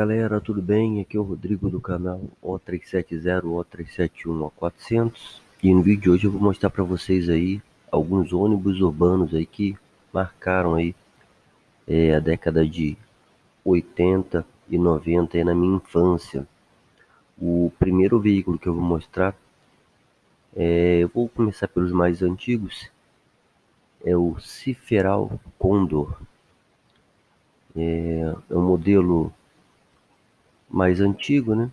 Galera, tudo bem? Aqui é o Rodrigo do canal O370, O371, O400 e no vídeo de hoje eu vou mostrar para vocês aí alguns ônibus urbanos aí que marcaram aí é, a década de 80 e 90 aí na minha infância. O primeiro veículo que eu vou mostrar, é, eu vou começar pelos mais antigos, é o Ciferal Condor. É, é um modelo mais antigo, né?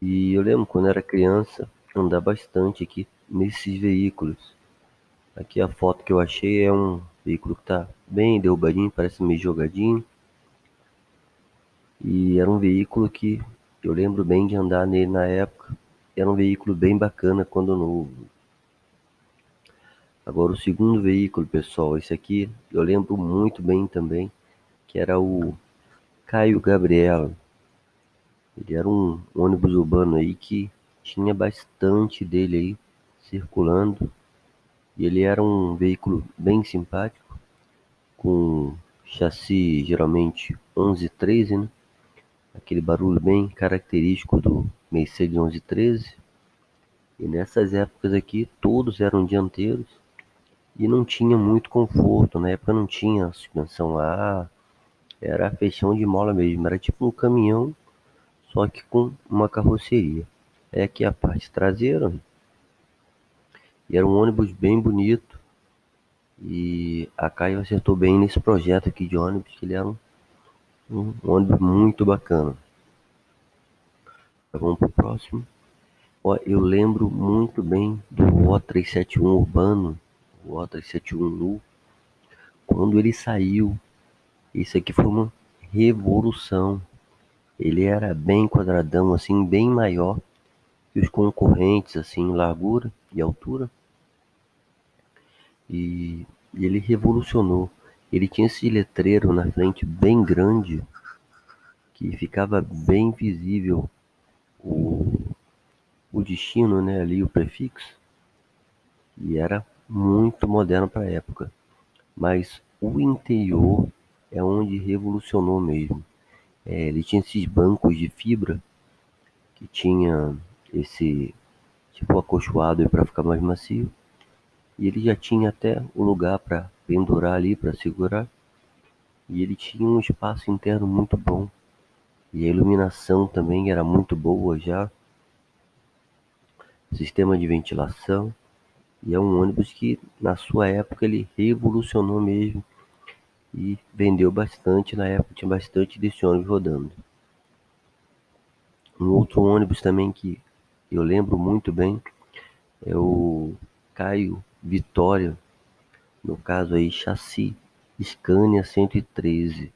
E eu lembro quando era criança andar bastante aqui nesses veículos. Aqui a foto que eu achei é um veículo que tá bem derrubadinho, parece meio jogadinho. E era um veículo que eu lembro bem de andar nele na época. Era um veículo bem bacana quando novo. Agora o segundo veículo, pessoal, esse aqui eu lembro muito bem também, que era o Caio Gabriela. Ele era um ônibus urbano aí que tinha bastante dele aí circulando. E ele era um veículo bem simpático, com chassi geralmente 1113, né? Aquele barulho bem característico do Mercedes 1113. E nessas épocas aqui todos eram dianteiros e não tinha muito conforto. Na época não tinha suspensão a era fechão de mola mesmo, era tipo um caminhão só que com uma carroceria. É aqui a parte traseira. E era um ônibus bem bonito. E a Caio acertou bem nesse projeto aqui de ônibus, que ele era um, um ônibus muito bacana. Vamos pro próximo. Ó, eu lembro muito bem do O371 urbano, o O371 Nu, quando ele saiu. Isso aqui foi uma revolução. Ele era bem quadradão, assim, bem maior que os concorrentes, assim, em largura e altura. E, ele revolucionou. Ele tinha esse letreiro na frente bem grande que ficava bem visível o, o destino, né, ali o prefixo. E era muito moderno para a época. Mas o interior é onde revolucionou mesmo. É, ele tinha esses bancos de fibra que tinha esse tipo acolchoado para ficar mais macio. E ele já tinha até o um lugar para pendurar ali, para segurar. E ele tinha um espaço interno muito bom. E a iluminação também era muito boa já. Sistema de ventilação. E é um ônibus que na sua época ele revolucionou mesmo e vendeu bastante na época, tinha bastante desse ônibus rodando. Um outro ônibus também que eu lembro muito bem é o Caio Vitória, no caso aí chassi Scania 113.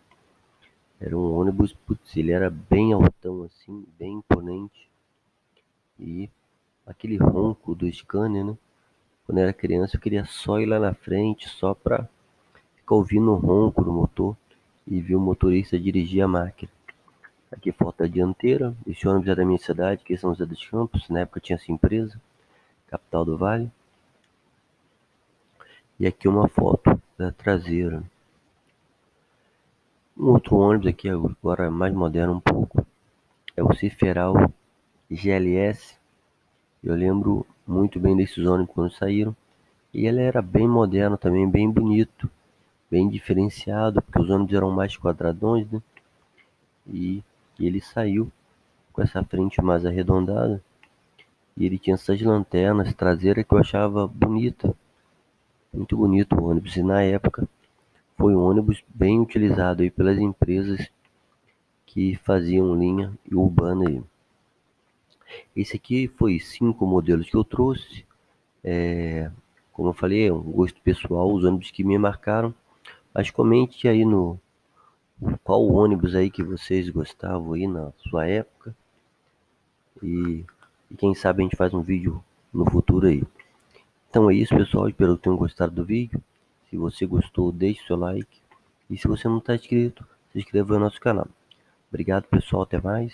Era um ônibus, putz, ele era bem altão assim, bem imponente. E aquele ronco do Scania, né? Quando eu era criança eu queria só ir lá na frente, só pra fica ouvindo o ronco do motor e viu o motorista dirigir a máquina. Aqui foto a dianteira, esse ônibus é da minha cidade, que é São José dos Campos, na época tinha essa empresa, capital do Vale. E aqui uma foto da traseira. Um outro ônibus aqui, agora mais moderno um pouco, é o Ciferal GLS. Eu lembro muito bem desses ônibus quando saíram. E ele era bem moderno também, bem bonito bem diferenciado, porque os ônibus eram mais quadradões, né? E, e ele saiu com essa frente mais arredondada. E ele tinha essas lanternas traseiras que eu achava bonita. Muito bonito o ônibus. E na época foi um ônibus bem utilizado aí pelas empresas que faziam linha urbana aí. Esse aqui foi cinco modelos que eu trouxe. É, como eu falei, é um gosto pessoal, os ônibus que me marcaram. Mas comente aí no qual ônibus aí que vocês gostavam aí na sua época. E, e quem sabe a gente faz um vídeo no futuro aí. Então é isso pessoal, espero que tenham gostado do vídeo. Se você gostou, deixe seu like. E se você não está inscrito, se inscreva no nosso canal. Obrigado pessoal, até mais.